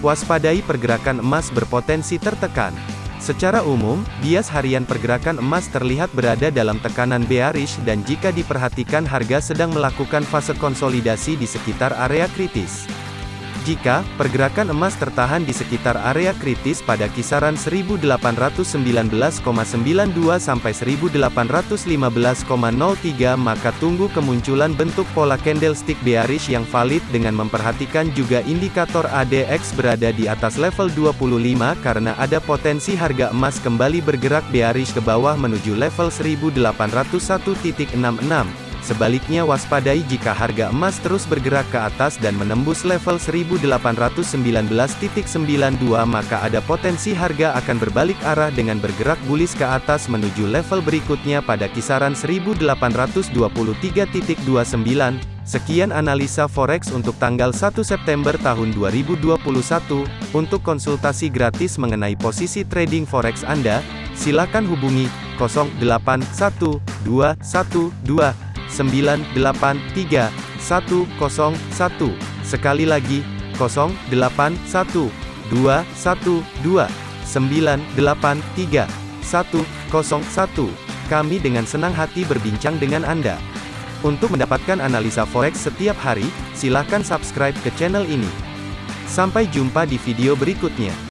Waspadai pergerakan emas berpotensi tertekan. Secara umum, bias harian pergerakan emas terlihat berada dalam tekanan bearish dan jika diperhatikan harga sedang melakukan fase konsolidasi di sekitar area kritis. Jika pergerakan emas tertahan di sekitar area kritis pada kisaran 1819,92 sampai 1815,03 maka tunggu kemunculan bentuk pola candlestick bearish yang valid dengan memperhatikan juga indikator ADX berada di atas level 25 karena ada potensi harga emas kembali bergerak bearish ke bawah menuju level 1801.66. Sebaliknya waspadai jika harga emas terus bergerak ke atas dan menembus level 1819.92 maka ada potensi harga akan berbalik arah dengan bergerak bullish ke atas menuju level berikutnya pada kisaran 1823.29. Sekian analisa forex untuk tanggal 1 September tahun 2021. Untuk konsultasi gratis mengenai posisi trading forex Anda, silakan hubungi 081212 983 101. Sekali lagi, 081 212 983 101. Kami dengan senang hati berbincang dengan Anda. Untuk mendapatkan analisa forex setiap hari, silakan subscribe ke channel ini. Sampai jumpa di video berikutnya.